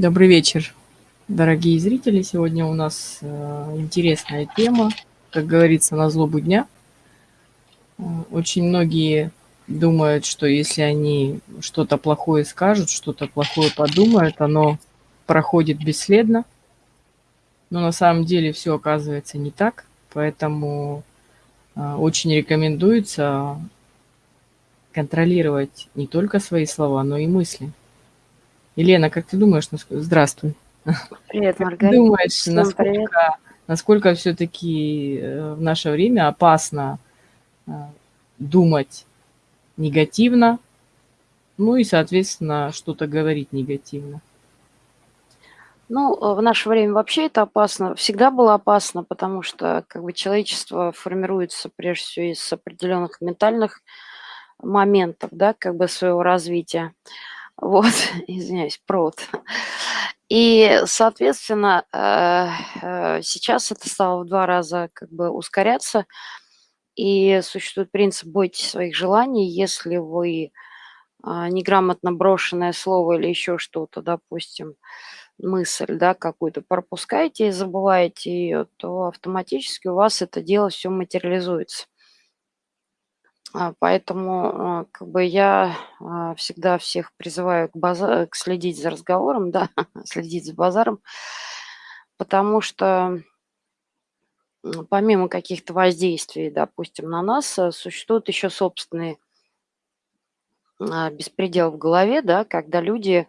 Добрый вечер, дорогие зрители. Сегодня у нас э, интересная тема, как говорится, на злобу дня. Э, очень многие думают, что если они что-то плохое скажут, что-то плохое подумают, оно проходит бесследно. Но на самом деле все оказывается не так, поэтому э, очень рекомендуется контролировать не только свои слова, но и мысли. Елена, как ты думаешь, здравствуй. Привет, Маргарита. Думаешь, Всем насколько, привет. насколько все-таки э, в наше время опасно э, думать негативно, ну и, соответственно, что-то говорить негативно? Ну, э, в наше время вообще это опасно, всегда было опасно, потому что как бы человечество формируется прежде всего из определенных ментальных моментов, да, как бы своего развития. Вот, извиняюсь, провод. И, соответственно, э, э, сейчас это стало в два раза как бы ускоряться. И существует принцип «бойтесь своих желаний». Если вы а, неграмотно брошенное слово или еще что-то, допустим, мысль, да, какую-то пропускаете и забываете ее, то автоматически у вас это дело все материализуется. А, поэтому а, как бы я а, всегда всех призываю к, база к следить за разговором, да, следить за базаром, потому что помимо каких-то воздействий, допустим, на нас, существует еще собственный беспредел в голове, да, когда люди,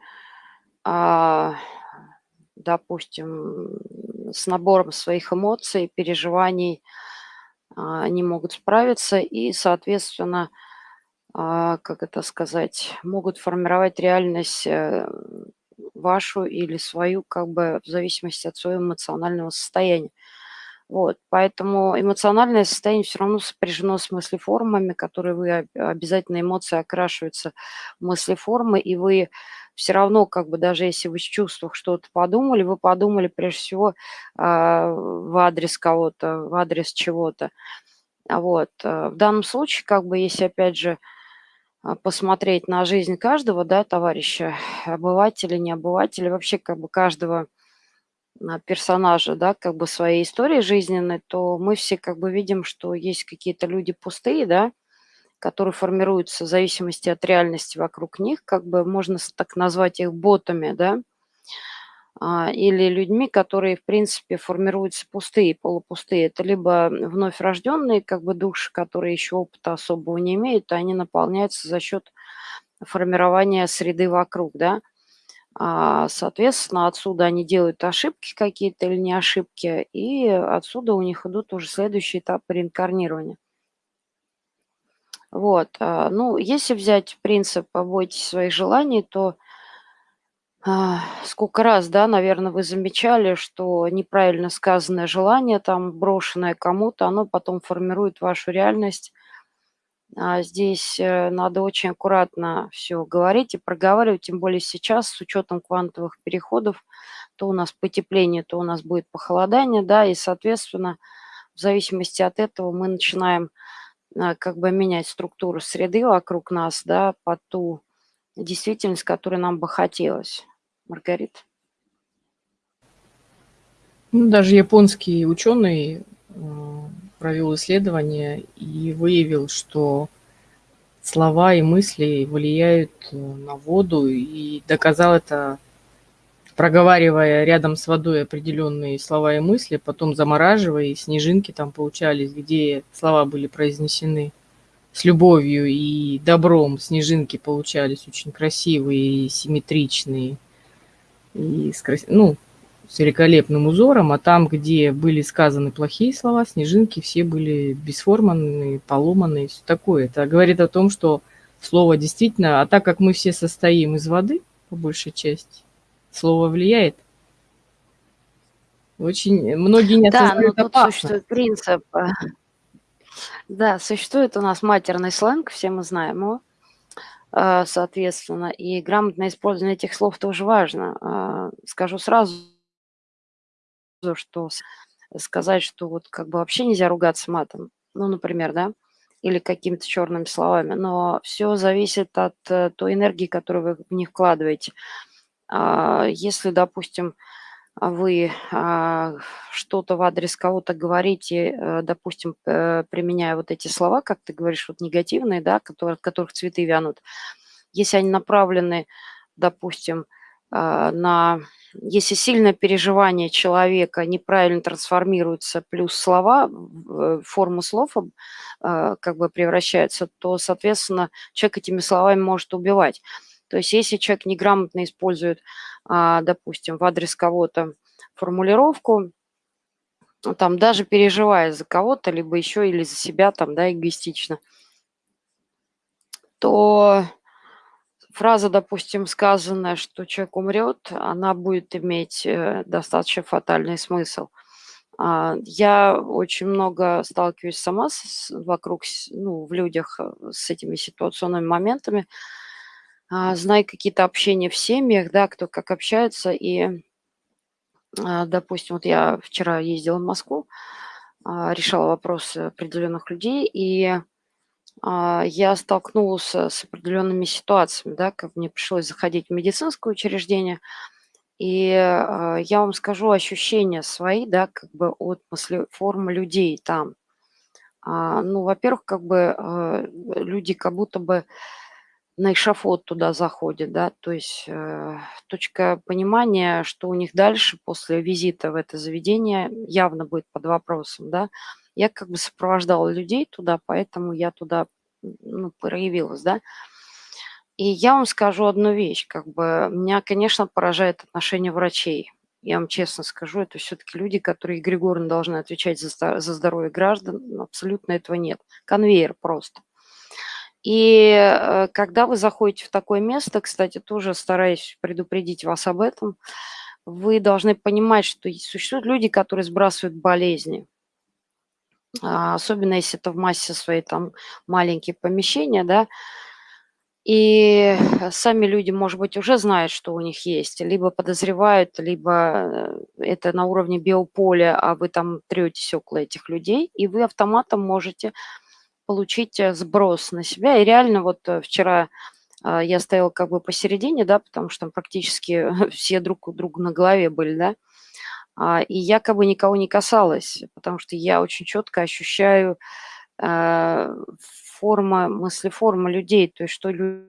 допустим, с набором своих эмоций, переживаний, а, не могут справиться и, соответственно, а, как это сказать, могут формировать реальность э, вашу или свою, как бы в зависимости от своего эмоционального состояния. Вот, поэтому эмоциональное состояние все равно сопряжено с мыслеформами, которые вы обязательно эмоции окрашиваются в мыслеформы, и вы все равно, как бы даже если вы с чувствах что-то подумали, вы подумали прежде всего э, в адрес кого-то, в адрес чего-то. Вот. Э, в данном случае, как бы, если опять же а, посмотреть на жизнь каждого, да, товарища, обывателя, не обывателя, вообще как бы каждого а, персонажа, да, как бы своей истории жизненной, то мы все как бы видим, что есть какие-то люди пустые, да, которые формируются в зависимости от реальности вокруг них, как бы можно так назвать их ботами, да, а, или людьми, которые, в принципе, формируются пустые, полупустые. Это либо вновь рожденные, как бы души, которые еще опыта особого не имеют, а они наполняются за счет формирования среды вокруг, да. А, соответственно, отсюда они делают ошибки какие-то или не ошибки, и отсюда у них идут уже следующий этап реинкарнирования. Вот, а, ну, если взять принцип «побойтесь своих желаний», то а, сколько раз, да, наверное, вы замечали, что неправильно сказанное желание, там, брошенное кому-то, оно потом формирует вашу реальность. А здесь э, надо очень аккуратно все говорить и проговаривать, тем более сейчас с учетом квантовых переходов, то у нас потепление, то у нас будет похолодание, да, и, соответственно, в зависимости от этого мы начинаем как бы менять структуру среды вокруг нас, да, под ту действительность, которой нам бы хотелось. Маргарита? Ну, даже японский ученый провел исследование и выявил, что слова и мысли влияют э, на воду, и доказал это проговаривая рядом с водой определенные слова и мысли, потом замораживая, и снежинки там получались, где слова были произнесены с любовью и добром. Снежинки получались очень красивые симметричные, и с, ну, с великолепным узором, а там, где были сказаны плохие слова, снежинки все были бесформанные, поломанные, все такое. Это говорит о том, что слово действительно, а так как мы все состоим из воды, по большей части, Слово влияет? Очень многие не Да, но тут существует принцип. Э, да, существует у нас матерный сленг, все мы знаем его, э, соответственно, и грамотное использование этих слов тоже важно. Э, скажу сразу, что сказать, что вот как бы вообще нельзя ругаться матом, ну, например, да, или какими-то черными словами, но все зависит от той энергии, которую вы в них вкладываете. А, если, допустим, вы а, что-то в адрес кого-то говорите, э, допустим, применяя вот эти слова, как ты говоришь, вот негативные, да, которые, от которых цветы вянут, если они направлены, допустим, а, на... Если сильное переживание человека неправильно трансформируется, плюс слова, э, форма слов как бы превращается, то, соответственно, человек этими словами может убивать. То есть если человек неграмотно использует, а, допустим, в адрес кого-то формулировку, ну, там даже переживая за кого-то, либо еще или за себя, там, да, эгоистично, то фраза, допустим, сказанная, что человек умрет, она будет иметь э, достаточно фатальный смысл. А, я очень много сталкиваюсь сама с, вокруг, ну, в людях э, с этими ситуационными моментами, а, знаю какие-то общения в семьях, да, кто как общается. И, а, допустим, вот я вчера ездила в Москву, а, решала вопросы определенных людей, и я столкнулась с определенными ситуациями, да, как мне пришлось заходить в медицинское учреждение, и я вам скажу ощущения свои, да, как бы от формы людей там. Ну, во-первых, как бы люди как будто бы на эшафот туда заходит, да, то есть э, точка понимания, что у них дальше после визита в это заведение явно будет под вопросом, да. Я как бы сопровождала людей туда, поэтому я туда ну, проявилась, да. И я вам скажу одну вещь, как бы меня, конечно, поражает отношение врачей. Я вам честно скажу, это все-таки люди, которые эгрегорно должны отвечать за, за здоровье граждан, абсолютно этого нет. Конвейер просто. И э, когда вы заходите в такое место, кстати, тоже стараюсь предупредить вас об этом, вы должны понимать, что существуют люди, которые сбрасывают болезни. А, особенно если это в массе своей там маленькие помещения, да, и сами люди, может быть, уже знают, что у них есть, либо подозревают, либо э, это на уровне биополя, а вы там третесь около этих людей, и вы автоматом можете получить э, сброс на себя. И реально вот э, вчера а, я стояла как бы посередине, да, потому что там практически все друг у друга на голове были, да, а, и я как бы никого не касалась, потому что я очень четко ощущаю э, форма, мыслеформа людей, то есть что люди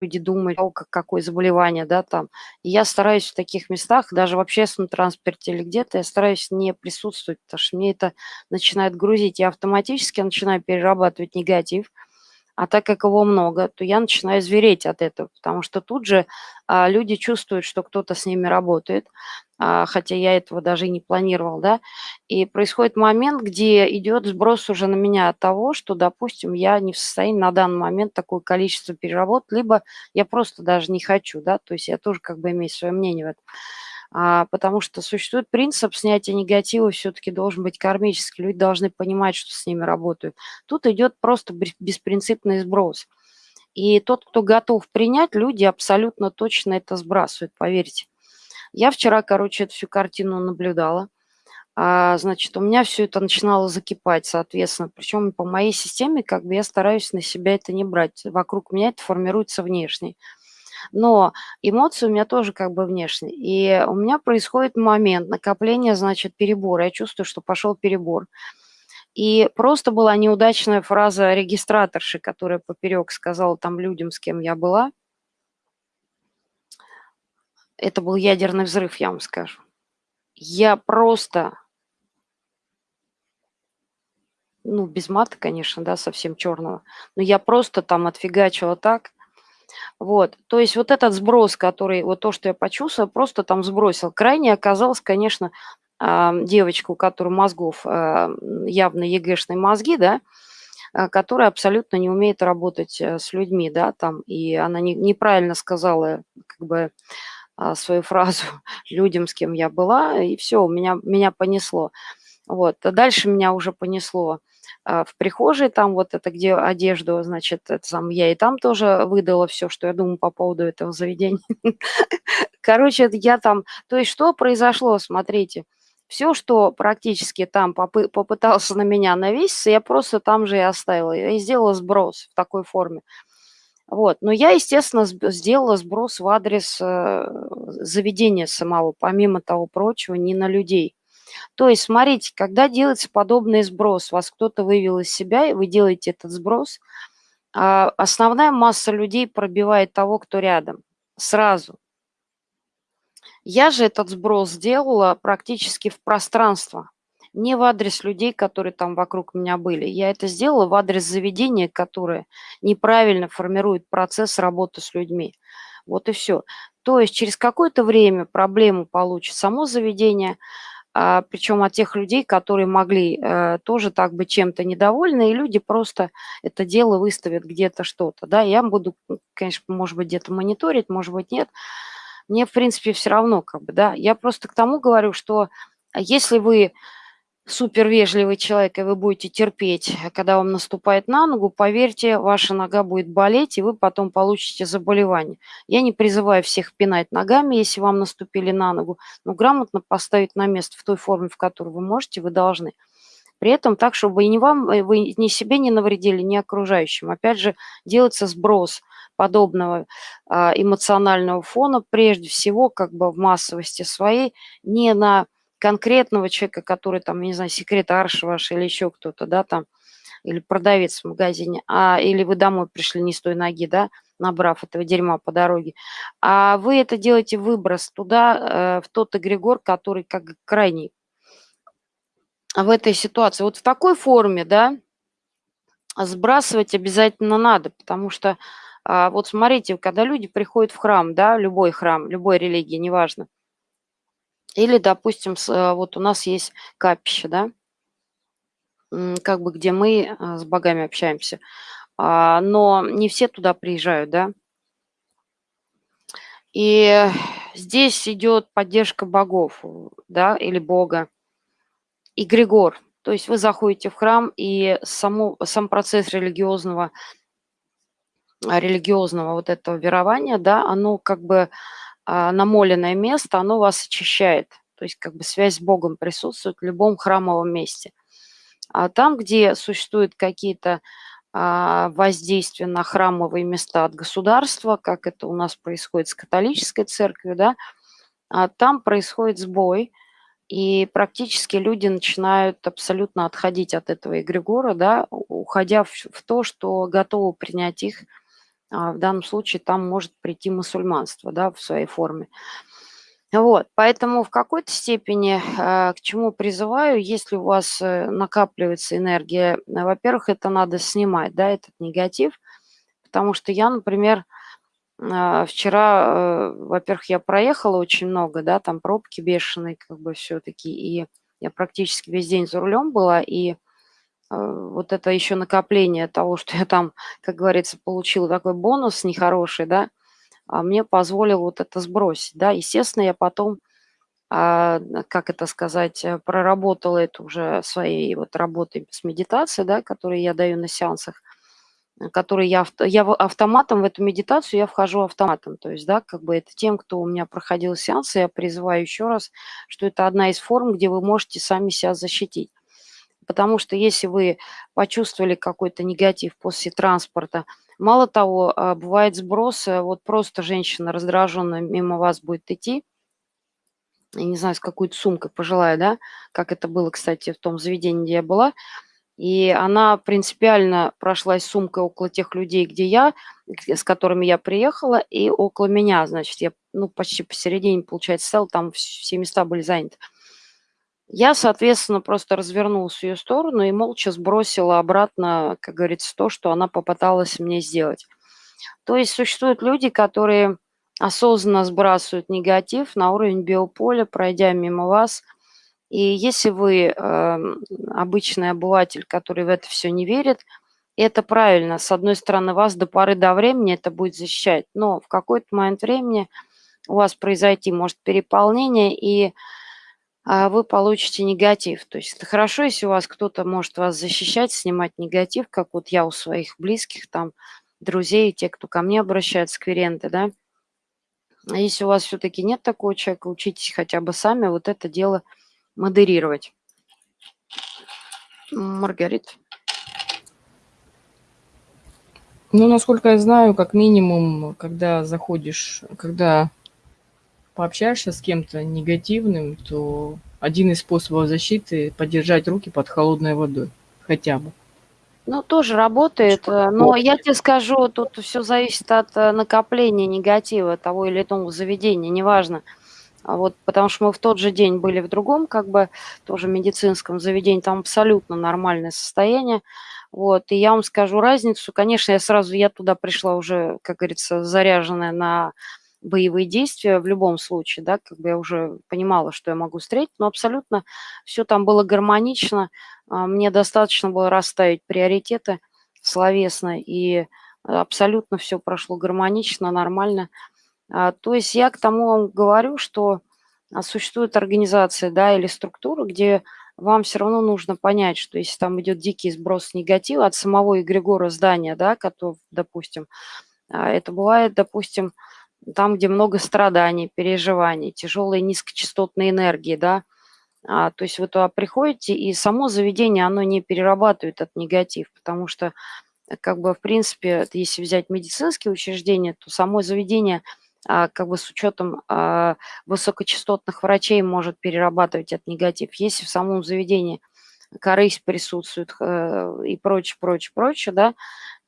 люди думают, о, какое заболевание, да, там. И я стараюсь в таких местах, даже в общественном транспорте или где-то, я стараюсь не присутствовать, потому что мне это начинает грузить. Я автоматически начинаю перерабатывать негатив, а так как его много, то я начинаю звереть от этого, потому что тут же а, люди чувствуют, что кто-то с ними работает, а, хотя я этого даже и не планировал, да, и происходит момент, где идет сброс уже на меня от того, что, допустим, я не в состоянии на данный момент такое количество переработать, либо я просто даже не хочу, да, то есть я тоже как бы имею свое мнение в этом потому что существует принцип снятия негатива, все-таки должен быть кармический, люди должны понимать, что с ними работают. Тут идет просто беспринципный сброс. И тот, кто готов принять, люди абсолютно точно это сбрасывают, поверьте. Я вчера, короче, эту всю картину наблюдала. А, значит, у меня все это начинало закипать, соответственно. Причем по моей системе, как бы я стараюсь на себя это не брать. Вокруг меня это формируется внешне но эмоции у меня тоже как бы внешние. И у меня происходит момент накопления, значит, перебора. Я чувствую, что пошел перебор. И просто была неудачная фраза регистраторши, которая поперек сказала там людям, с кем я была. Это был ядерный взрыв, я вам скажу. Я просто, ну, без мата, конечно, да, совсем черного, но я просто там отфигачила так, вот, то есть вот этот сброс, который, вот то, что я почувствовала, просто там сбросил. Крайне оказалось, конечно, а, девочка, у которой мозгов а, явно ЕГЭшные мозги, да, а, которая абсолютно не умеет работать э, с людьми, да, там, и она не, неправильно сказала, как бы, свою фразу людям, с кем я была, и все, меня, меня понесло. Вот, дальше меня уже понесло а, в прихожей, там вот это, где одежду, значит, это сам, я и там тоже выдала все, что я думаю по поводу этого заведения. Короче, я там, то есть что произошло, смотрите, все, что практически там попы попытался на меня навеситься, я просто там же и оставила, и сделала сброс в такой форме. Вот. Но я, естественно, сделала сброс в адрес э, заведения самого, помимо того прочего, не на людей. То есть, смотрите, когда делается подобный сброс, вас кто-то вывел из себя, и вы делаете этот сброс, а основная масса людей пробивает того, кто рядом, сразу. Я же этот сброс сделала практически в пространство, не в адрес людей, которые там вокруг меня были. Я это сделала в адрес заведения, которое неправильно формирует процесс работы с людьми. Вот и все. То есть через какое-то время проблему получит само заведение, причем от тех людей, которые могли э, тоже так быть чем-то недовольны, и люди просто это дело выставят где-то что-то, да, я буду, конечно, может быть, где-то мониторить, может быть, нет, мне, в принципе, все равно, как бы, да, я просто к тому говорю, что если вы супер вежливый человек, и вы будете терпеть, когда вам наступает на ногу, поверьте, ваша нога будет болеть, и вы потом получите заболевание. Я не призываю всех пинать ногами, если вам наступили на ногу, но грамотно поставить на место в той форме, в которой вы можете, вы должны. При этом так, чтобы ни вам, э, вы ни себе не навредили, ни окружающим. Опять же, делается сброс подобного а, эмоционального фона, прежде всего, как бы в массовости своей, не на конкретного человека, который там, не знаю, секретарша ваша или еще кто-то, да, там, или продавец в магазине, а, или вы домой пришли не с той ноги, да, набрав этого дерьма по дороге, а вы это делаете выброс туда, э, в тот эгрегор, который как крайний в этой ситуации. Вот в такой форме, да, сбрасывать обязательно надо, потому что а, вот смотрите, когда люди приходят в храм, да, любой храм, любой религии, неважно, или, допустим, э, вот у нас есть капище, да, как бы где мы э, с богами общаемся, а, но не все туда приезжают, да. И здесь идет поддержка богов, да, или бога. И Григор, то есть вы заходите в храм, и само, сам процесс религиозного, религиозного вот этого верования, да, оно как бы намоленное место, оно вас очищает. То есть как бы связь с Богом присутствует в любом храмовом месте. А там, где существуют какие-то а, воздействия на храмовые места от государства, как это у нас происходит с католической церковью, да, а там происходит сбой, и практически люди начинают абсолютно отходить от этого эгрегора, да, уходя в, то, что готовы принять их а, в данном случае там может прийти мусульманство да, в своей форме. Вот, поэтому в какой-то степени а, к чему призываю, если у вас э, накапливается энергия, во-первых, это надо снимать, да, этот негатив, потому что я, например, а, вчера, э, во-первых, я проехала очень много, да, там пробки бешеные, как бы все-таки, и я практически весь день за рулем была, и Э, вот это еще накопление того, что я там, как говорится, получила такой бонус нехороший, да, а мне позволил вот это сбросить, да. Естественно, я потом, а, как это сказать, э, проработала это уже своей вот работой с медитацией, да, которые я даю на сеансах, э, которые я, я автоматом в эту медитацию я вхожу автоматом, то есть, да, как бы это тем, кто у меня проходил сеансы, я призываю еще раз, что это одна из форм, где вы можете сами себя защитить. Потому что если вы почувствовали какой-то негатив после транспорта, мало того, а, бывает сброс, вот просто женщина раздраженная мимо вас будет идти, я не знаю, с какой-то сумкой пожилая, да, как это было, кстати, в том заведении, где я была, и она принципиально прошлась сумкой около тех людей, где я, с которыми я приехала, и около меня, значит, я, ну, почти посередине, получается, стала, там все места были заняты. Я, соответственно, просто развернулась в ее сторону и молча сбросила обратно, как говорится, то, что она попыталась мне сделать. То есть существуют люди, которые осознанно сбрасывают негатив на уровень биополя, пройдя мимо вас. И если вы э, обычный обыватель, который в это все не верит, это правильно. С одной стороны, вас до поры до времени это будет защищать, но в какой-то момент времени у вас произойти может переполнение, и вы получите негатив. То есть это хорошо, если у вас кто-то может вас защищать, снимать негатив, как вот я у своих близких, там, друзей, те, кто ко мне обращается, клиенты, да. А если у вас все-таки нет такого человека, учитесь хотя бы сами вот это дело модерировать. Маргарита. Ну, насколько я знаю, как минимум, когда заходишь, когда пообщаешься с кем-то негативным, то один из способов защиты- подержать руки под холодной водой хотя бы. Ну, тоже работает, э, но я тебе скажу, тут всё зависит от, э, накопления негатива того или иного заведения, неважно. А вот потому что мы в тот же день были в другом, как бы, тоже медицинском заведении, там абсолютно нормальное состояние. Вот, и я вам скажу разницу. Конечно, я сразу я туда пришла уже, как говорится, заряженная на боевые действия в любом случае, да, как бы я уже понимала, что я могу встретить, но абсолютно всё там было гармонично. А, мне достаточно было расставить приоритеты словесно, и абсолютно всё прошло гармонично, нормально. А, то есть я к тому говорю, что, а, существуют организации, да, или структуры, где вам всё равно нужно понять, что если там идет дикий сброс негатива от самого эгрегора здания, да, кото допустим, это бывает, допустим, там, где много страданий, переживаний, тяжелой низкочастотной энергии, да. А, то есть вы туда приходите, и само заведение, оно не перерабатывает этот негатив, потому что, как бы, в принципе, если взять медицинские учреждения, то само заведение, а, как бы, с учетом, а, высокочастотных врачей может перерабатывать этот негатив. Если в самом заведении корысть присутствует, э, и прочее, прочее, прочее, да,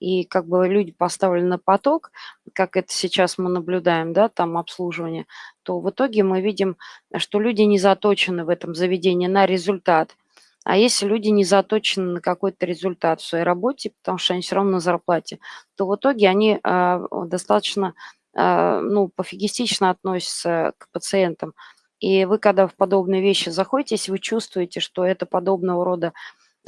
и как бы люди поставлены на поток, как это сейчас мы наблюдаем, да, там обслуживание, то в итоге мы видим, что люди не заточены в этом заведении на результат. А если люди не заточены на какой-то результат в своей работе, потому что они всё равно на зарплате, то в итоге они, а, достаточно, а, ну, пофигистично относятся к пациентам. И вы, когда в подобные вещи заходите, если вы чувствуете, что это подобного рода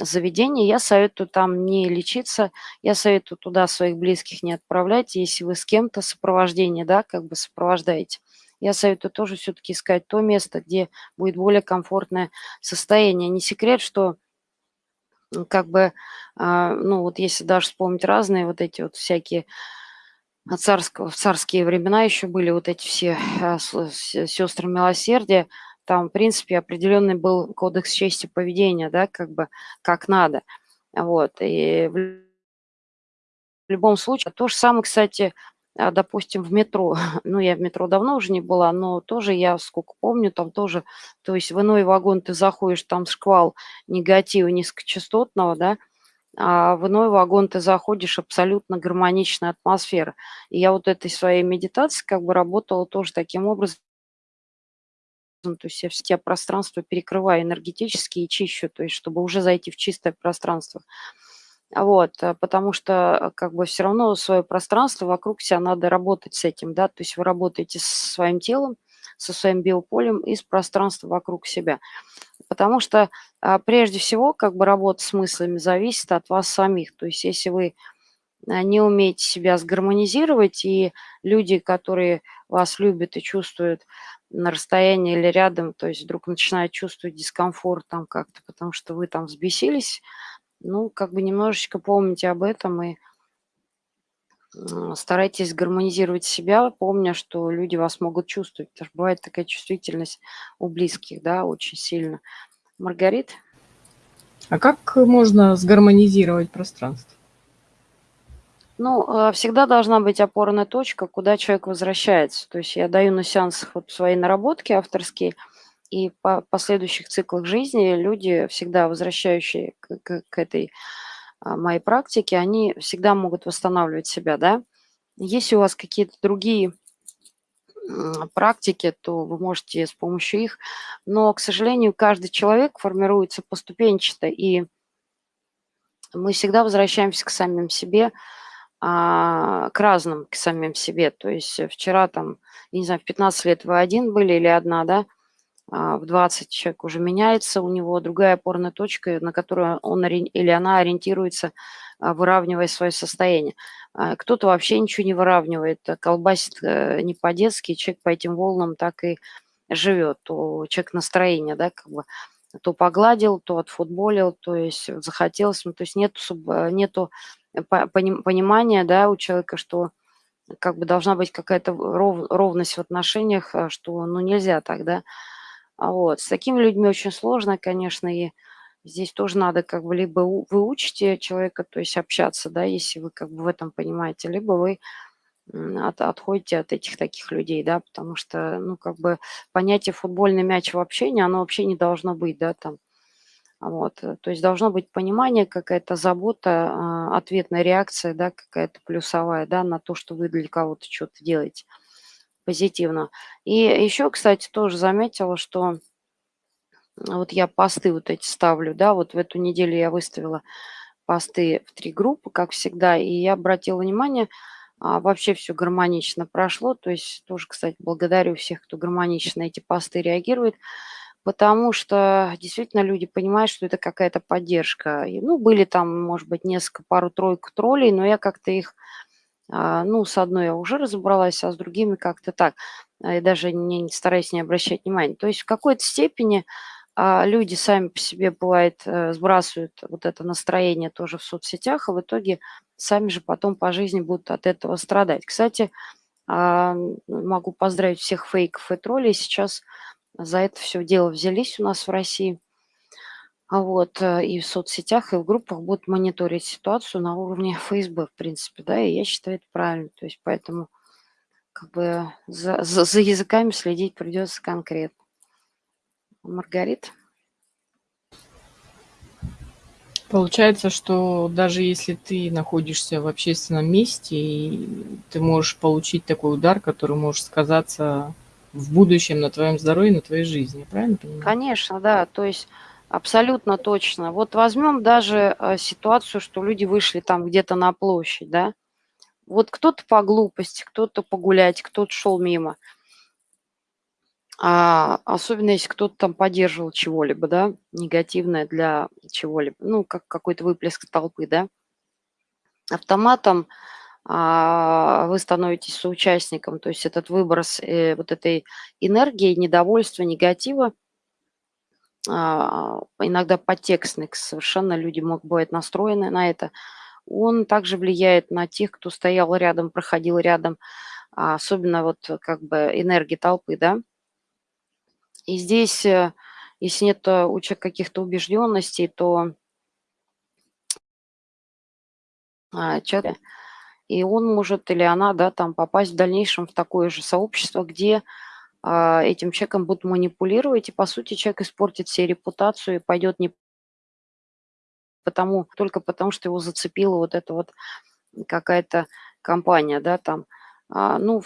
заведение, я советую там не лечиться, я советую туда своих близких не отправлять. Если вы с кем-то сопровождение, да, как бы сопровождаете, я советую тоже всё-таки искать то место, где будет более комфортное состояние. Не секрет, что, как бы, а, ну, вот если даже вспомнить разные вот эти вот всякие, а, царско в царские времена еще были вот эти все, а, сестры милосердия, там, в принципе, определенный был кодекс чести поведения, да, как бы, как надо. Вот, и в любом случае то же самое, кстати, а, допустим, в метро. Ну, я в метро давно уже не была, но тоже я, сколько помню, там тоже, то есть в иной вагон ты заходишь, там шквал негатива низкочастотного, да, а в иной вагон ты заходишь, абсолютно гармоничная атмосфера. И я вот этой своей медитацией как бы работала тоже таким образом. То есть я все пространства перекрываю энергетически и чищу, то есть чтобы уже зайти в чистое пространство. Вот, э, потому что, э, как бы, всё равно свое пространство вокруг себя надо работать с этим, да. То есть вы работаете со своим телом, со своим биополем и с пространством вокруг себя. Потому что, а, прежде всего, как бы, работа с мыслями зависит от вас самих. То есть если вы, не умеете себя сгармонизировать, и люди, которые вас любят и чувствуют на расстоянии или рядом, то есть вдруг начинают чувствовать дискомфорт там как-то, потому что вы там взбесились, ну, как бы немножечко помните об этом и старайтесь гармонизировать себя, помня, что люди вас могут чувствовать. Потому что бывает такая чувствительность у близких, да, очень сильно. Маргарит? А как можно сгармонизировать пространство? Ну, а, всегда должна быть опорная точка, куда человек возвращается. То есть я даю на сеансах вот свои наработки авторские, и по последующих циклах жизни люди, всегда возвращающие к к к этой, а, моей практике, они всегда могут восстанавливать себя, да. Если у вас какие-то другие, практики, то вы можете с помощью их. Но, к сожалению, каждый человек формируется поступенчато, и мы всегда возвращаемся к самим себе, а, к разным, к самим себе. То есть, э, вчера там, я не знаю, в 15 лет вы один были или одна, да, а в 20 человек уже меняется, у него другая опорная точка, на которую он или она ориентируется, а, выравнивая свое состояние. А, кто-то вообще ничего не выравнивает, а колбасит, э, не по-детски, человек по этим волнам так и живет. То человек настроение, да, как бы, то погладил, то отфутболил, то есть захотелось, ну, то есть нету нету по поним понимания, да, у человека, что как бы должна быть какая-то ров ровность в отношениях, а, что, ну, нельзя так, да. А, вот. С такими людьми очень сложно, конечно, и Здесь тоже надо как бы либо вы учите человека, то есть общаться, да, если вы как бы в этом понимаете, либо вы от, отходите от этих таких людей, да, потому что, ну, как бы понятие футбольный мяч в общении, оно вообще не должно быть, да, там, вот, э, то есть должно быть понимание, какая-то забота, а, ответная реакция, да, какая-то плюсовая, да, на то, что вы для кого-то что-то делаете позитивно. И еще, кстати, тоже заметила, что вот я посты вот эти ставлю, да, вот в эту неделю я выставила посты в три группы, как всегда, и я обратила внимание, а, вообще все гармонично прошло, то есть тоже, кстати, благодарю всех, кто гармонично эти посты реагирует, потому что действительно люди понимают, что это какая-то поддержка. И, ну, были там, может быть, несколько, пару-тройку троллей, но я как-то их, а, ну, с одной я уже разобралась, а с другими как-то так, и даже не, не стараюсь не обращать внимания. То есть в какой-то степени а люди сами по себе, бывает, э, сбрасывают вот это настроение тоже в соцсетях, и в итоге сами же потом по жизни будут от этого страдать. Кстати, а, могу поздравить всех фейков и троллей. Сейчас за это все дело взялись у нас в России. А вот, э, и в соцсетях, и в группах будут мониторить ситуацию на уровне ФСБ, в принципе, да, и я считаю это правильно. То есть поэтому как бы за, за, за языками следить придется конкретно. Маргарита. Получается, что даже если ты находишься в общественном месте, ты можешь получить такой удар, который может сказаться в будущем на твоем здоровье, на твоей жизни. Правильно понимаю? Конечно, да. То есть абсолютно точно. Вот возьмем даже э, ситуацию, что люди вышли там где-то на площадь, да. Вот кто-то по глупости, кто-то погулять, кто-то шел мимо – а, особенно если кто-то там поддерживал чего-либо, да, негативное для чего-либо, ну, как какой-то выплеск толпы, да. Автоматом вы становитесь соучастником, то есть этот выброс э, вот этой энергии, недовольства, негатива, а, иногда подтекстный, совершенно люди могут быть настроены на это, он также влияет на тех, кто стоял рядом, проходил рядом, а, особенно вот как бы энергии толпы, да. И здесь, э, если нет э, у человека каких-то убежденностей, то а, человек, и он может или она, да, там попасть в дальнейшем в такое же сообщество, где а, этим человеком будут манипулировать, и, по сути, человек испортит себе репутацию и пойдет не потому, только потому, что его зацепила вот эта вот какая-то компания, да, там, а, ну,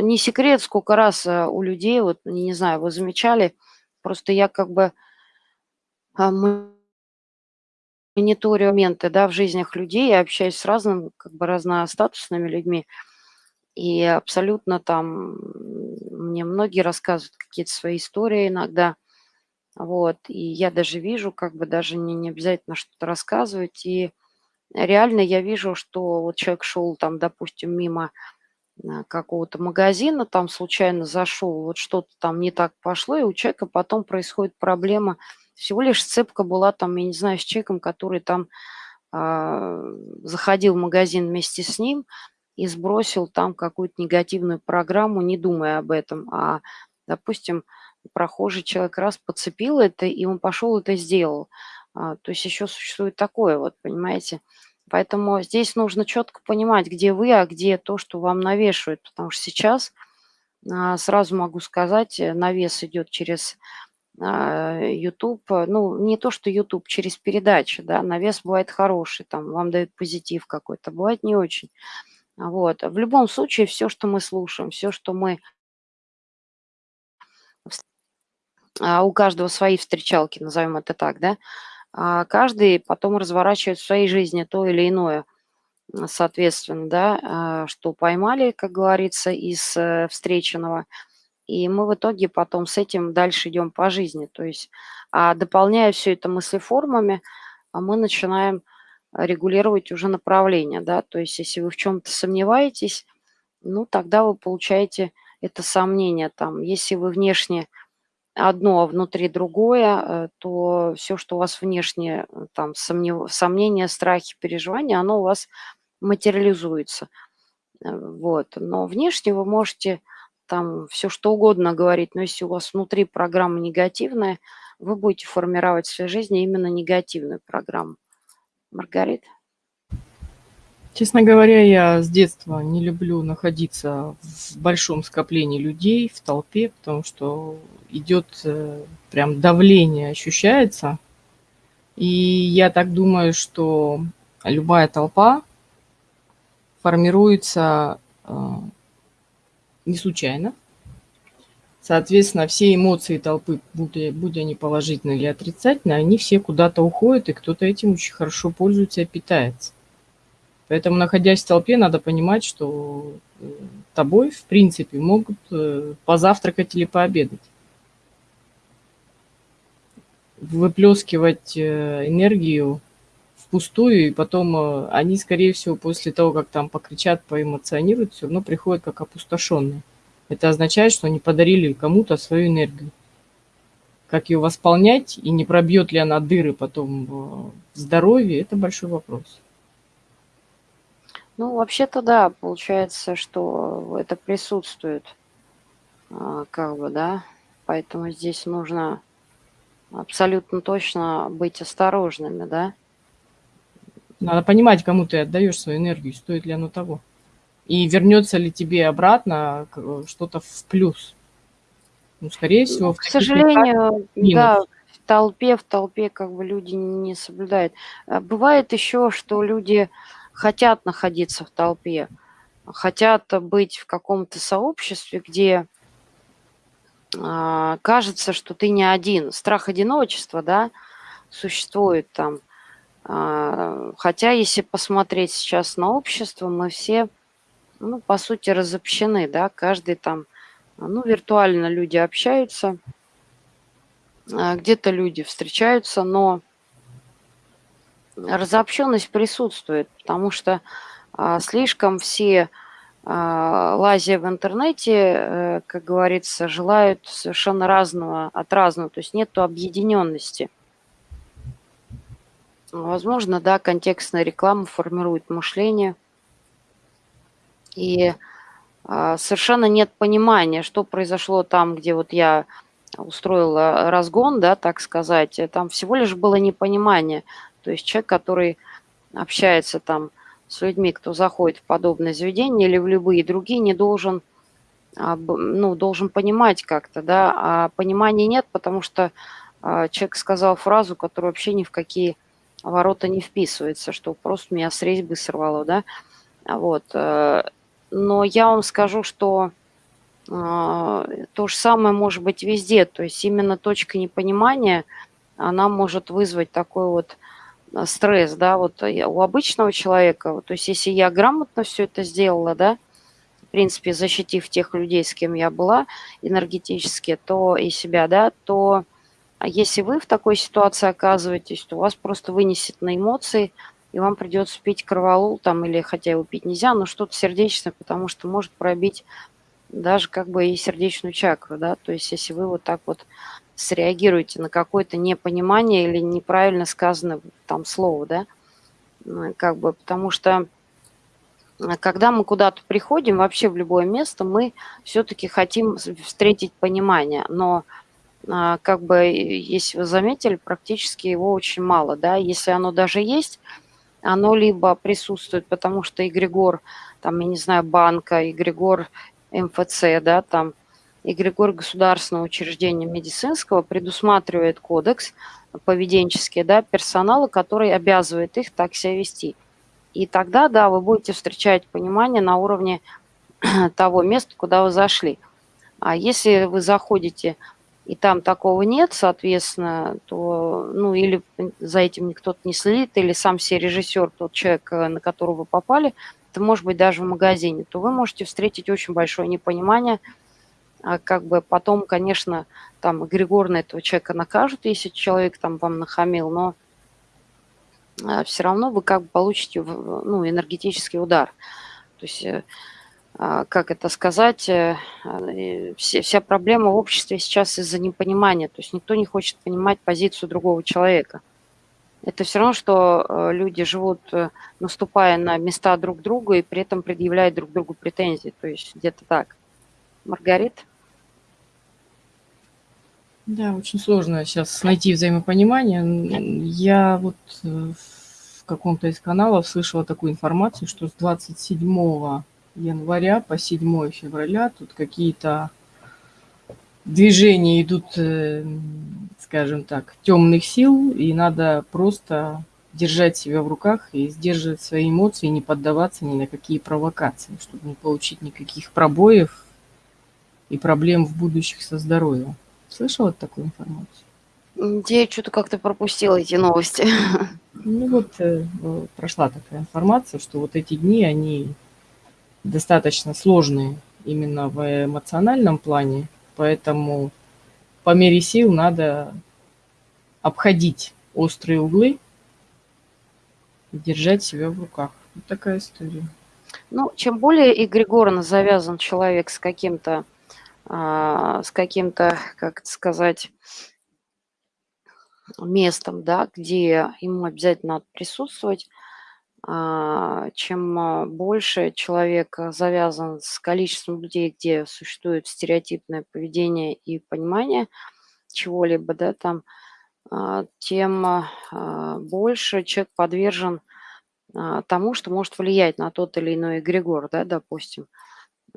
не секрет, сколько раз а, у людей, вот, не знаю, вы замечали, просто я как бы а, мониторю моменты, да, в жизнях людей, я общаюсь с разным, как бы разностатусными людьми, и абсолютно там мне многие рассказывают какие-то свои истории иногда, вот, и я даже вижу, как бы даже не, не обязательно что-то рассказывать, и реально я вижу, что вот человек шел там, допустим, мимо какого-то магазина, там случайно зашел, вот что-то там не так пошло, и у человека потом происходит проблема. Всего лишь сцепка была там, я не знаю, с человеком, который там э, заходил в магазин вместе с ним и сбросил там какую-то негативную программу, не думая об этом. А, допустим, прохожий человек раз подцепил это, и он пошел это сделал. А, то есть еще существует такое, вот, понимаете. Поэтому здесь нужно четко понимать, где вы, а где то, что вам навешивают. Потому что сейчас, а, сразу могу сказать, э, навес идет через YouTube, а, ну, не то, что YouTube, через передачи, да, навес бывает хороший, там, вам дают позитив какой-то, бывает не очень. Вот. В любом случае, все, что мы слушаем, все, что мы... У каждого свои встречалки, назовем это так, да, а каждый потом разворачивает в своей жизни то или иное, соответственно, да, а, что поймали, как говорится, из э, встреченного, и мы в итоге потом с этим дальше идем по жизни. То есть, а дополняя все это мыслеформами, а мы начинаем регулировать уже направление, да, то есть если вы в чем-то сомневаетесь, ну, тогда вы получаете это сомнение там. Если вы внешне одно, а внутри другое, э, то все, что у вас внешне, э, там, сомнев... сомнения, страхи, переживания, оно у вас материализуется. Э, вот. Но внешне вы можете там все что угодно говорить, но если у вас внутри программа негативная, вы будете формировать в своей жизни именно негативную программу. Маргарита? Честно говоря, я с детства не люблю находиться в большом скоплении людей, в толпе, потому что идет э, прям давление, ощущается. И я так думаю, что любая толпа формируется э, не случайно. Соответственно, все эмоции толпы, будь, будь они положительные или отрицательные, они все куда-то уходят, и кто-то этим очень хорошо пользуется и питается. Поэтому, находясь в толпе, надо понимать, что э, тобой, в принципе, могут э, позавтракать или пообедать. Выплескивать э, энергию впустую, и потом они, скорее всего, после того, как там покричат, поэмоционируют, все равно приходят как опустошенные. Это означает, что они подарили кому-то свою энергию. Как ее восполнять и не пробьет ли она дыры потом в здоровье, это большой вопрос. Ну, вообще-то да, получается, что это присутствует, а, как бы, да, поэтому здесь нужно абсолютно точно быть осторожными, да. Надо понимать, кому ты отдаешь свою энергию, стоит ли оно того. И вернется ли тебе обратно что-то в плюс. Ну, скорее всего, к сожалению, да, в толпе, в толпе как бы люди не соблюдают. А бывает еще, что люди хотят находиться в толпе, хотят быть в каком-то сообществе, где э, кажется, что ты не один. Страх одиночества, да, существует там. Э, хотя, если посмотреть сейчас на общество, мы все, ну, по сути, разобщены, да, каждый там, ну, виртуально люди общаются, э, где-то люди встречаются, но разобщенность присутствует, потому что а, слишком все а, лазя в интернете, э, как говорится, желают совершенно разного от разного, то есть нет объединенности. Возможно, да, контекстная реклама формирует мышление, и а, совершенно нет понимания, что произошло там, где вот я устроила разгон, да, так сказать, там всего лишь было непонимание – то есть человек, который общается там с людьми, кто заходит в подобное заведение или в любые другие, не должен, а, ну, должен понимать как-то, да, а понимания нет, потому что а, человек сказал фразу, которая вообще ни в какие ворота не вписывается, что просто меня с резьбы сорвало, да, вот. Э, но я вам скажу, что а, то же самое может быть везде, то есть именно точка непонимания, она может вызвать такой вот Э, стресс, да, вот э, у обычного человека, то есть если я грамотно все это сделала, да, в принципе, защитив тех людей, с кем я была энергетически, то и себя, да, то а если вы в такой ситуации оказываетесь, то вас просто вынесет на эмоции, и вам придется пить кроволол там, или хотя его пить нельзя, но что-то сердечное, потому что может пробить даже как бы и сердечную чакру, да, то есть если вы вот так вот среагируете на какое-то непонимание или неправильно сказанное там слово, да, ну, как бы, потому что а, когда мы куда-то приходим, вообще в любое место, мы все-таки хотим встретить понимание, но как бы, если вы заметили, практически его очень мало, да, если оно даже есть, оно либо присутствует, потому что эгрегор, там, я не знаю, банка, эгрегор МФЦ, да, там, эгрегор государственного учреждения медицинского предусматривает кодекс поведенческий, да, персонала, который обязывает их так себя вести. И тогда, да, вы будете встречать понимание на уровне того места, куда вы зашли. А если вы заходите и там такого нет, соответственно, то, ну, или за этим кто-то не следит, или сам себе режиссер, тот человек, э, на которого вы попали, это может быть даже в магазине, то вы можете встретить очень большое непонимание – а как бы потом, конечно, там эгрегорно этого человека накажут, если человек там вам нахамил, но а, все равно вы как бы получите ну, энергетический удар. То есть, э, как это сказать, э, вся проблема в обществе сейчас из-за непонимания. То есть никто не хочет понимать позицию другого человека. Это все равно, что э, люди живут, наступая на места друг друга и при этом предъявляют друг другу претензии. То есть где-то так. Маргарит? Да, очень сложно сейчас найти взаимопонимание. Я вот э, в каком-то из каналов слышала такую информацию, что с 27 января по 7 февраля тут какие-то движения идут, э, скажем так, темных сил, и надо просто держать себя в руках и сдерживать свои эмоции, не поддаваться ни на какие провокации, чтобы не получить никаких пробоев и проблем в будущих со здоровьем. Слышала такую информацию? Я что-то как-то пропустила эти новости. Ну вот э, прошла такая информация, что вот эти дни, они достаточно сложные именно в эмоциональном плане, поэтому по мере сил надо обходить острые углы и держать себя в руках. Вот такая история. Ну, чем более эгрегорно завязан человек с каким-то а, с каким-то, как это сказать, местом, да, где ему обязательно надо присутствовать, чем а, больше человек завязан с количеством людей, где существует стереотипное поведение и понимание чего-либо, да, там, тем больше человек подвержен тому, что может влиять на тот или иной эгрегор, да, допустим.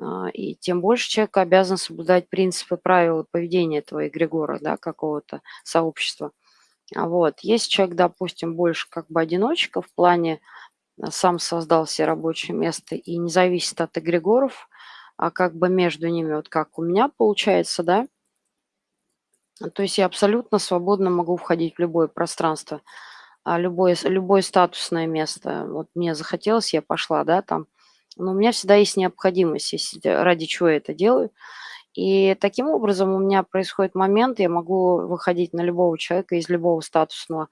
А, и тем больше человек обязан соблюдать принципы, правила поведения этого эгрегора, да, какого-то сообщества. А вот. Если человек, допустим, больше как бы одиночка в плане а, сам создал себе рабочее место и не зависит от эгрегоров, а как бы между ними, вот как у меня получается, да, то есть я абсолютно свободно могу входить в любое пространство, любое, любое статусное место. Вот мне захотелось, я пошла, да, там, но у меня всегда есть необходимость, если, ради чего я это делаю. И таким образом у меня происходит момент, я могу выходить на любого человека из любого статусного а,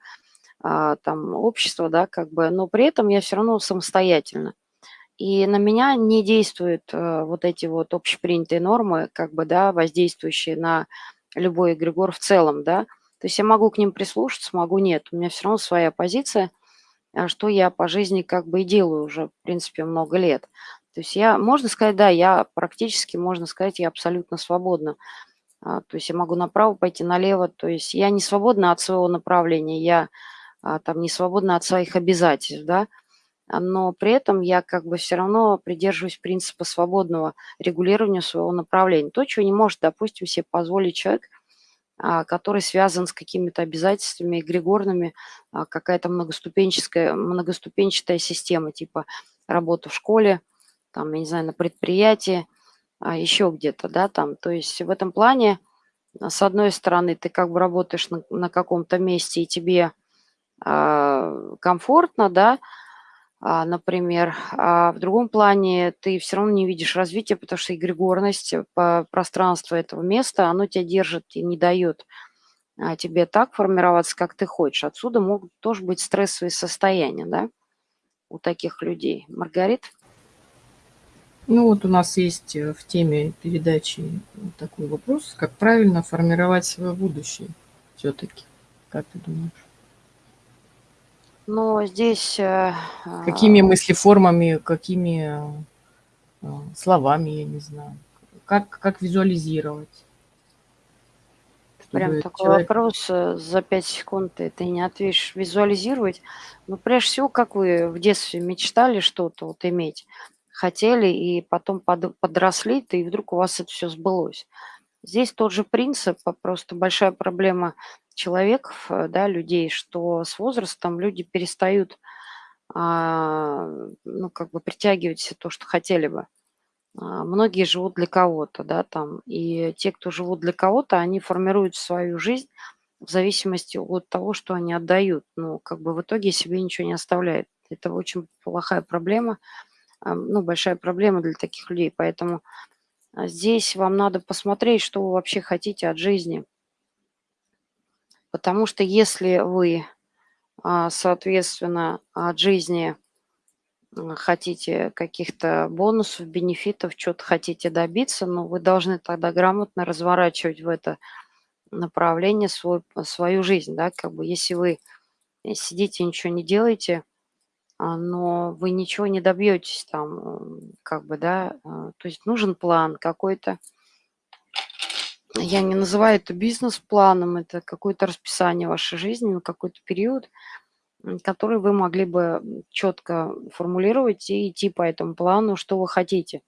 там, общества, да, как бы, но при этом я все равно самостоятельно. И на меня не действуют а, вот эти вот общепринятые нормы, как бы, да, воздействующие на любой эгрегор в целом, да. То есть я могу к ним прислушаться, могу нет. У меня все равно своя позиция – а что я по жизни как бы и делаю уже, в принципе, много лет. То есть я, можно сказать, да, я практически, можно сказать, я абсолютно свободна. А, то есть я могу направо пойти, налево. То есть я не свободна от своего направления, я а, там не свободна от своих обязательств, да. Но при этом я как бы все равно придерживаюсь принципа свободного регулирования своего направления. То, чего не может, допустим, себе позволить человек – а, который связан с какими-то обязательствами эгрегорными, а, какая-то многоступенчатая, многоступенчатая система, типа работа в школе, там, я не знаю, на предприятии, а, еще где-то, да, там. То есть в этом плане, с одной стороны, ты как бы работаешь на, на каком-то месте, и тебе комфортно, да, а, например. А в другом плане ты все равно не видишь развития, потому что эгрегорность э, по пространству этого места, оно тебя держит и не дает а, тебе так формироваться, как ты хочешь. Отсюда могут тоже быть стрессовые состояния, да, у таких людей. Маргарит? Ну вот у нас есть э, в теме передачи такой вопрос, как правильно формировать свое будущее все-таки. Как ты думаешь? Но здесь... Э, какими мыслеформами, какими э, словами, я не знаю. Как, как визуализировать? Прям такой человек... вопрос э, за 5 секунд ты, ты не ответишь. Визуализировать? Ну, прежде всего, как вы в детстве мечтали что-то вот иметь, хотели, и потом под, подросли, и вдруг у вас это все сбылось. Здесь тот же принцип, а просто большая проблема человеков, э, да, людей, что с возрастом люди перестают, а, ну, как бы притягивать все то, что хотели бы. А, многие живут для кого-то, да, там, и те, кто живут для кого-то, они формируют свою жизнь в зависимости от того, что они отдают. Ну, как бы в итоге себе ничего не оставляют. Это очень плохая проблема, а, ну, большая проблема для таких людей. Поэтому здесь вам надо посмотреть, что вы вообще хотите от жизни – Потому что если вы, а, соответственно, от жизни хотите каких-то бонусов, бенефитов, что-то хотите добиться, но вы должны тогда грамотно разворачивать в это направление свой, свою жизнь. Да? Как бы если вы сидите, ничего не делаете, а, но вы ничего не добьетесь там, как бы, да, а, то есть нужен план какой-то, Я не называю это бизнес-планом, это какое-то расписание вашей жизни на какой-то период, который вы могли бы четко формулировать и идти по этому плану, что вы хотите.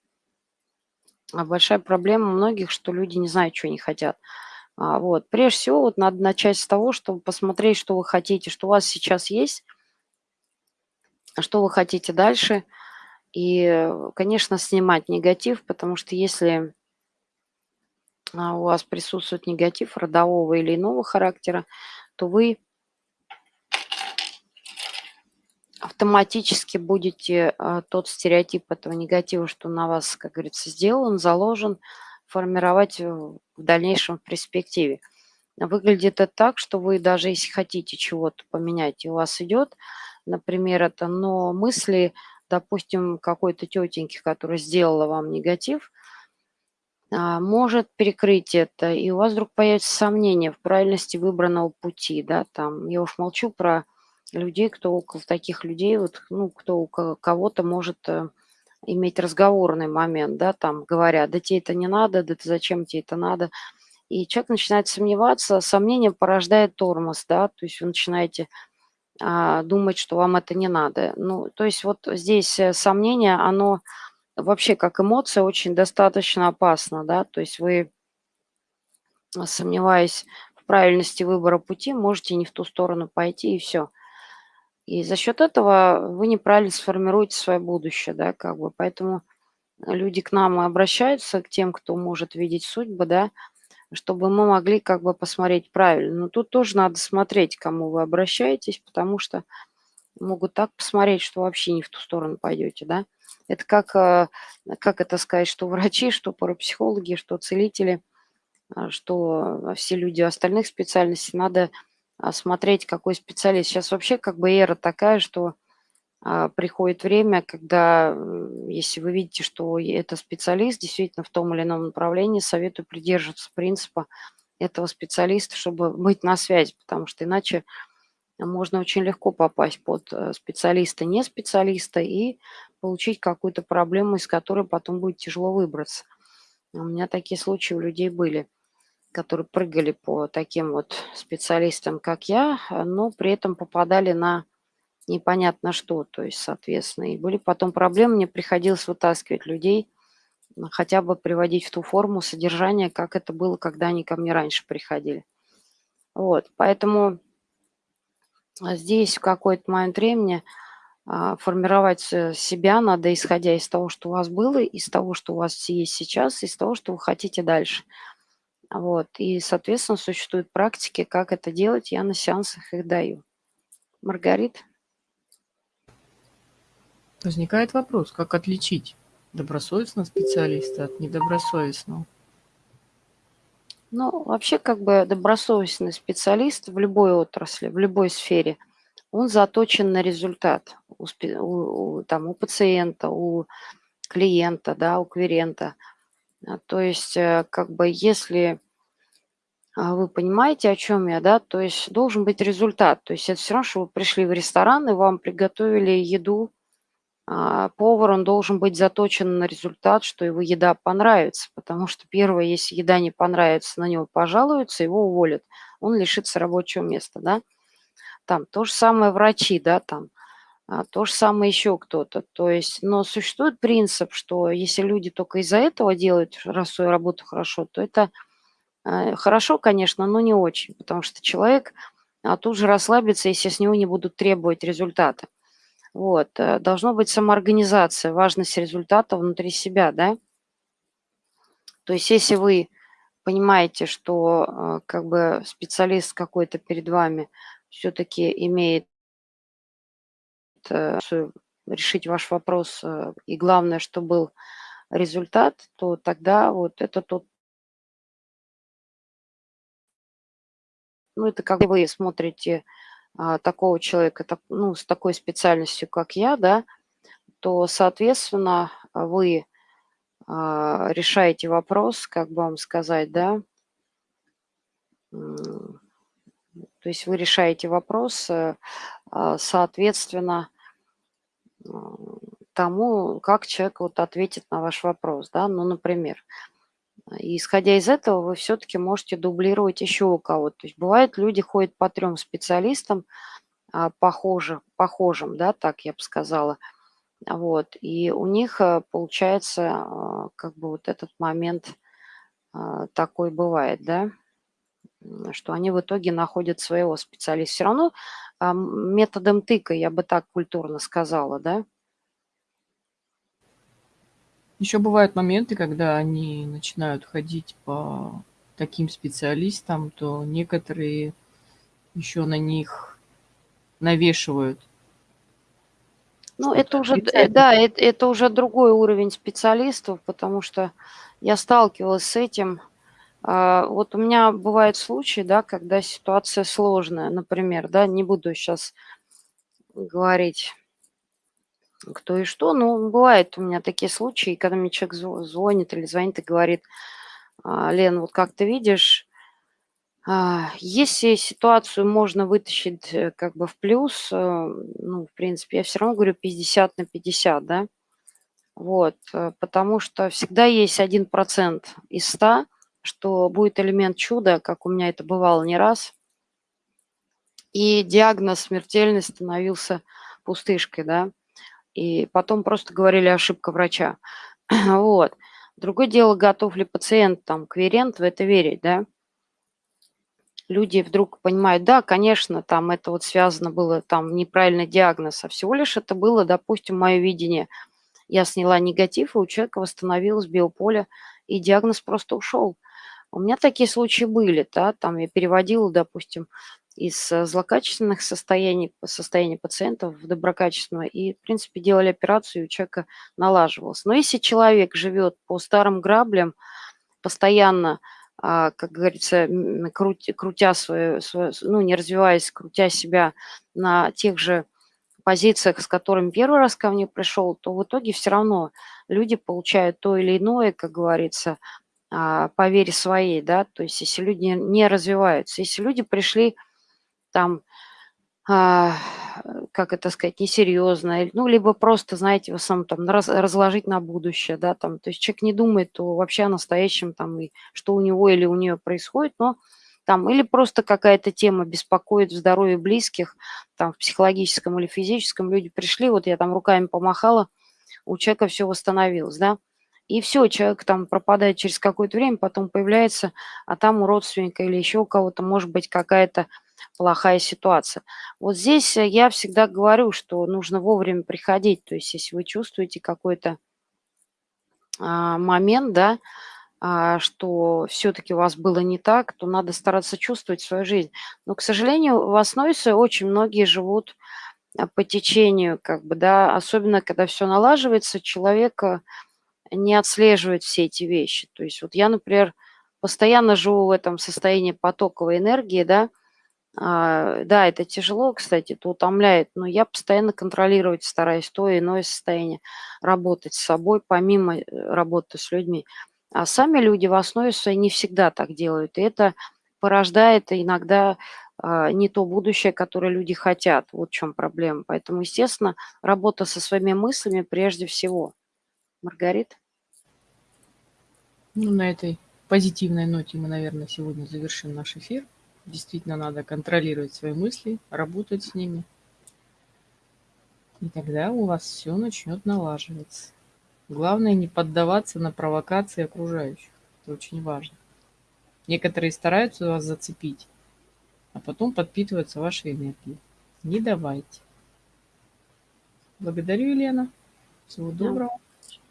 А большая проблема многих, что люди не знают, что они хотят. А, вот. Прежде всего, вот надо начать с того, чтобы посмотреть, что вы хотите, что у вас сейчас есть, что вы хотите дальше. И, конечно, снимать негатив, потому что если у вас присутствует негатив родового или иного характера, то вы автоматически будете а, тот стереотип этого негатива, что на вас, как говорится, сделан, заложен, формировать в дальнейшем в перспективе. Выглядит это так, что вы даже если хотите чего-то поменять, и у вас идет, например, это, но мысли, допустим, какой-то тетеньки, которая сделала вам негатив, а, может перекрыть это, и у вас вдруг появится сомнение в правильности выбранного пути, да, там, я уж молчу про людей, кто около таких людей, вот, ну, кто у кого-то может э, иметь разговорный момент, да, там, говоря, да тебе это не надо, да ты зачем тебе это надо, и человек начинает сомневаться, сомнение порождает тормоз, да, то есть вы начинаете а, думать, что вам это не надо. Ну, то есть вот здесь э, сомнение, оно вообще как эмоция очень достаточно опасно, да, то есть вы, сомневаясь в правильности выбора пути, можете не в ту сторону пойти и все. И за счет этого вы неправильно сформируете свое будущее, да, как бы. Поэтому люди к нам обращаются, к тем, кто может видеть судьбы, да, чтобы мы могли как бы посмотреть правильно. Но тут тоже надо смотреть, к кому вы обращаетесь, потому что могут так посмотреть, что вообще не в ту сторону пойдете, да. Это как, э, как это сказать, что врачи, что парапсихологи, что целители, а, что все люди остальных специальностей, надо смотреть, какой специалист. Сейчас вообще как бы эра такая, что а, приходит время, когда, если вы видите, что это специалист действительно в том или ином направлении, советую придерживаться принципа этого специалиста, чтобы быть на связи, потому что иначе можно очень легко попасть под э, специалиста, не специалиста и получить какую-то проблему, из которой потом будет тяжело выбраться. У меня такие случаи у людей были которые прыгали по таким вот специалистам, как я, но при этом попадали на непонятно что, то есть, соответственно, и были потом проблемы, мне приходилось вытаскивать людей, хотя бы приводить в ту форму содержания, как это было, когда они ко мне раньше приходили. Вот, поэтому здесь в какой-то момент времени а, формировать себя надо, исходя из того, что у вас было, из того, что у вас есть сейчас, из того, что вы хотите дальше. Вот. И, соответственно, существуют практики, как это делать. Я на сеансах их даю. Маргарит? Возникает вопрос, как отличить добросовестного специалиста от недобросовестного? Ну, вообще, как бы добросовестный специалист в любой отрасли, в любой сфере, он заточен на результат у, у, там, у пациента, у клиента, да, у клиента. А, то есть, э, как бы, если а, вы понимаете, о чем я, да? То есть должен быть результат. То есть это все равно, что вы пришли в ресторан, и вам приготовили еду. А, повар, он должен быть заточен на результат, что его еда понравится. Потому что первое, если еда не понравится, на него пожалуются, его уволят. Он лишится рабочего места, да? Там то же самое врачи, да, там. А, то же самое еще кто-то. То есть, но существует принцип, что если люди только из-за этого делают раз свою работу хорошо, то это Э, хорошо, конечно, но не очень, потому что человек а, тут же расслабится, если с него не будут требовать результата. Вот. Э, должна быть самоорганизация, важность результата внутри себя, да. То есть если вы понимаете, что э, как бы специалист какой-то перед вами все-таки имеет решить ваш вопрос, и главное, что был результат, то тогда вот это тот Ну, это как вы смотрите такого человека, ну, с такой специальностью, как я, да, то, соответственно, вы а, решаете вопрос, как бы вам сказать, да, то есть вы решаете вопрос, э, а, соответственно, тому, как человек вот ответит на ваш вопрос, да, ну, например, И исходя из этого, вы все-таки можете дублировать еще у кого-то. То есть бывает, люди ходят по трем специалистам, а, похожих, похожим, да, так я бы сказала. Вот, и у них э, получается а, как бы вот этот момент а, такой бывает, да, что они в итоге находят своего специалиста. Все равно методом тыка, я бы так культурно сказала, да. Еще бывают моменты, когда они начинают ходить по таким специалистам, то некоторые еще на них навешивают. Ну, это уже, э, да, это, это уже другой уровень специалистов, потому что я сталкивалась с этим. А, вот у меня бывают случаи, да, когда ситуация сложная, например, да, не буду сейчас говорить кто и что, но бывает у меня такие случаи, когда мне человек звонит или звонит и говорит, «А, Лен, вот как ты видишь, а, если ситуацию можно вытащить э, как бы в плюс, э, ну, в принципе, я все равно говорю 50 на 50, да, вот, э, потому что всегда есть 1% из 100, что будет элемент чуда, как у меня это бывало не раз, и диагноз смертельный становился пустышкой, да, и потом просто говорили ошибка врача, вот. Другое дело, готов ли пациент, там, кверент в это верить, да, люди вдруг понимают, да, конечно, там это вот связано было, там неправильный диагноз, а всего лишь это было, допустим, мое видение. Я сняла негатив, и у человека восстановилось биополе, и диагноз просто ушел. У меня такие случаи были, да, там я переводила, допустим, из э, злокачественных состояний, состояния пациентов в доброкачественное, и, в принципе, делали операцию, и у человека налаживалось. Но если человек живет по старым граблям, постоянно а, как говорится, крутя свою, свою, ну, не развиваясь, крутя себя на тех же позициях, с которыми первый раз ко мне пришел, то в итоге все равно люди получают то или иное, как говорится, а, по вере своей, да, то есть если люди не развиваются, если люди пришли там а, как это сказать, несерьезно, ну, либо просто, знаете, в основном там раз, разложить на будущее, да, там, то есть человек не думает то вообще о настоящем, там, и что у него или у нее происходит, но там, или просто какая-то тема беспокоит в здоровье близких, там, в психологическом или физическом, люди пришли, вот я там руками помахала, у человека все восстановилось, да, и все, человек там пропадает через какое-то время, потом появляется, а там у родственника или еще у кого-то может быть какая-то плохая ситуация. Вот здесь э, я всегда говорю, что нужно вовремя приходить. То есть если вы чувствуете какой-то а, момент, да, а, что все-таки у вас было не так, то надо стараться чувствовать свою жизнь. Но, к сожалению, в основе своей очень многие живут а, по течению, как бы, да, особенно когда все налаживается, человек э, не отслеживает все эти вещи. То есть вот я, например, постоянно живу в этом состоянии потоковой энергии, да, а, да, это тяжело, кстати, это утомляет, но я постоянно контролировать стараюсь то и иное состояние, работать с собой, помимо э, работы с людьми. А сами люди в основе своей не всегда так делают, и это порождает иногда а, не то будущее, которое люди хотят. Вот в чем проблема. Поэтому, естественно, работа со своими мыслями прежде всего. Маргарита? Ну, на этой позитивной ноте мы, наверное, сегодня завершим наш эфир. Действительно надо контролировать свои мысли, работать с ними. И тогда у вас все начнет налаживаться. Главное не поддаваться на провокации окружающих. Это очень важно. Некоторые стараются вас зацепить, а потом подпитываются вашей энергией. Не давайте. Благодарю, Елена. Всего доброго.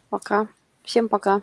Пока. Всем пока.